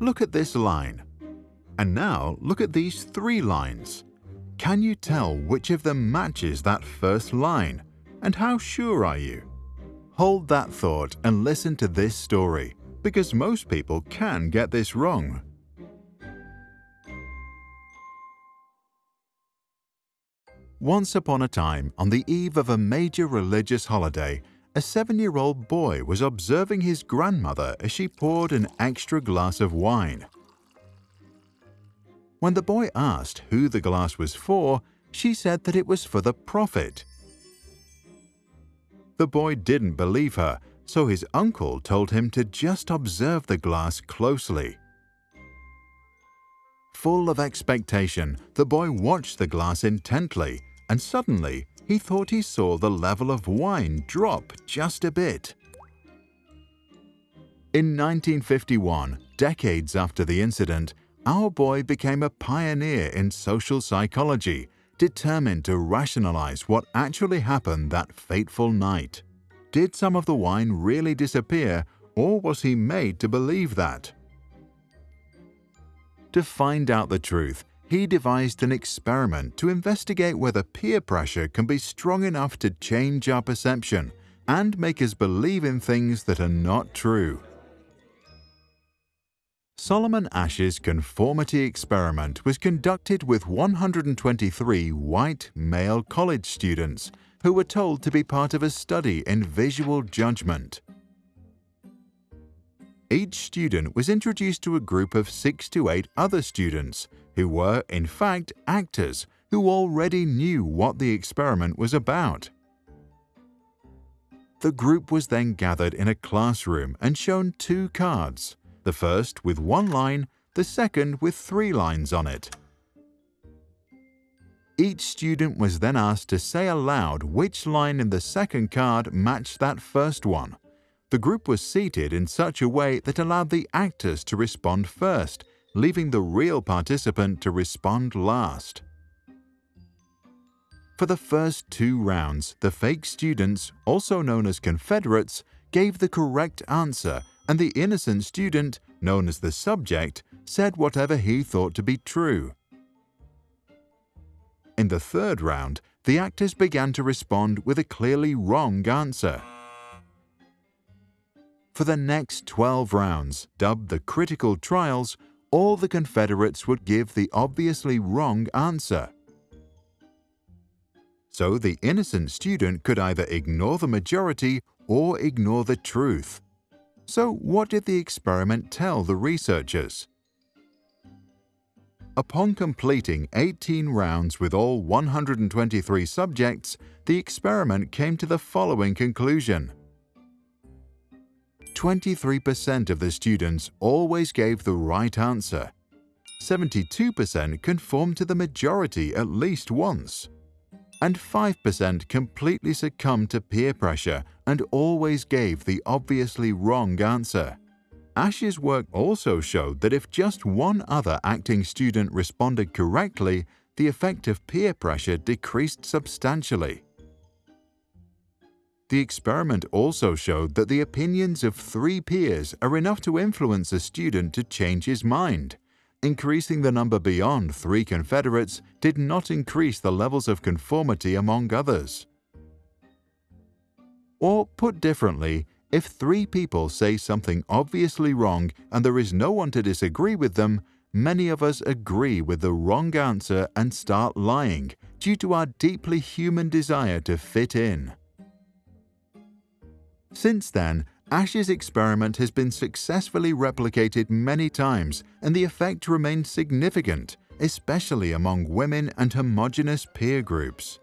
Look at this line. And now look at these three lines. Can you tell which of them matches that first line? And how sure are you? Hold that thought and listen to this story, because most people can get this wrong. Once upon a time, on the eve of a major religious holiday, a seven-year-old boy was observing his grandmother as she poured an extra glass of wine. When the boy asked who the glass was for, she said that it was for the Prophet. The boy didn't believe her, so his uncle told him to just observe the glass closely. Full of expectation, the boy watched the glass intently, and suddenly he thought he saw the level of wine drop just a bit. In 1951, decades after the incident, our boy became a pioneer in social psychology, determined to rationalize what actually happened that fateful night. Did some of the wine really disappear, or was he made to believe that? To find out the truth, he devised an experiment to investigate whether peer pressure can be strong enough to change our perception and make us believe in things that are not true. Solomon Asch's conformity experiment was conducted with 123 white male college students who were told to be part of a study in visual judgment. Each student was introduced to a group of six to eight other students who were, in fact, actors who already knew what the experiment was about. The group was then gathered in a classroom and shown two cards, the first with one line, the second with three lines on it. Each student was then asked to say aloud which line in the second card matched that first one. The group was seated in such a way that allowed the actors to respond first leaving the real participant to respond last. For the first two rounds, the fake students, also known as Confederates, gave the correct answer and the innocent student, known as the subject, said whatever he thought to be true. In the third round, the actors began to respond with a clearly wrong answer. For the next 12 rounds, dubbed the critical trials, all the Confederates would give the obviously wrong answer. So the innocent student could either ignore the majority or ignore the truth. So what did the experiment tell the researchers? Upon completing 18 rounds with all 123 subjects, the experiment came to the following conclusion. 23% of the students always gave the right answer. 72% conformed to the majority at least once. And 5% completely succumbed to peer pressure and always gave the obviously wrong answer. Asch's work also showed that if just one other acting student responded correctly, the effect of peer pressure decreased substantially. The experiment also showed that the opinions of three peers are enough to influence a student to change his mind. Increasing the number beyond three Confederates did not increase the levels of conformity among others. Or put differently, if three people say something obviously wrong and there is no one to disagree with them, many of us agree with the wrong answer and start lying due to our deeply human desire to fit in. Since then, Asch's experiment has been successfully replicated many times and the effect remains significant, especially among women and homogenous peer groups.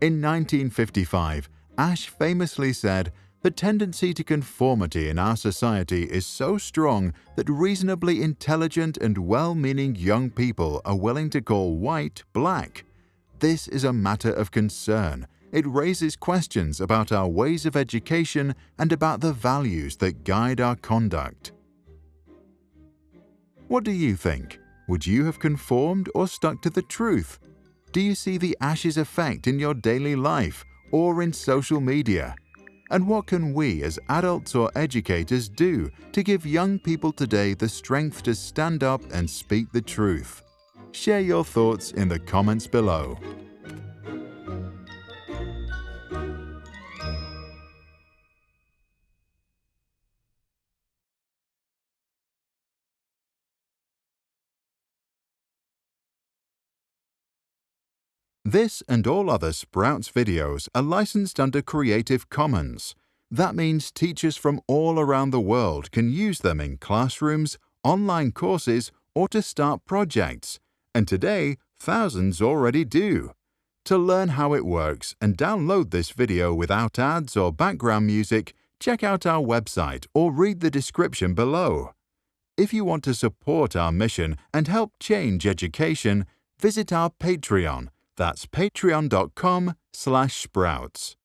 In 1955, Asch famously said, the tendency to conformity in our society is so strong that reasonably intelligent and well-meaning young people are willing to call white black. This is a matter of concern it raises questions about our ways of education and about the values that guide our conduct. What do you think? Would you have conformed or stuck to the truth? Do you see the Asch's effect in your daily life or in social media? And what can we as adults or educators do to give young people today the strength to stand up and speak the truth? Share your thoughts in the comments below. This and all other Sprouts videos are licensed under Creative Commons. That means teachers from all around the world can use them in classrooms, online courses, or to start projects. And today, thousands already do. To learn how it works and download this video without ads or background music, check out our website or read the description below. If you want to support our mission and help change education, visit our Patreon that's patreon.com slash sprouts.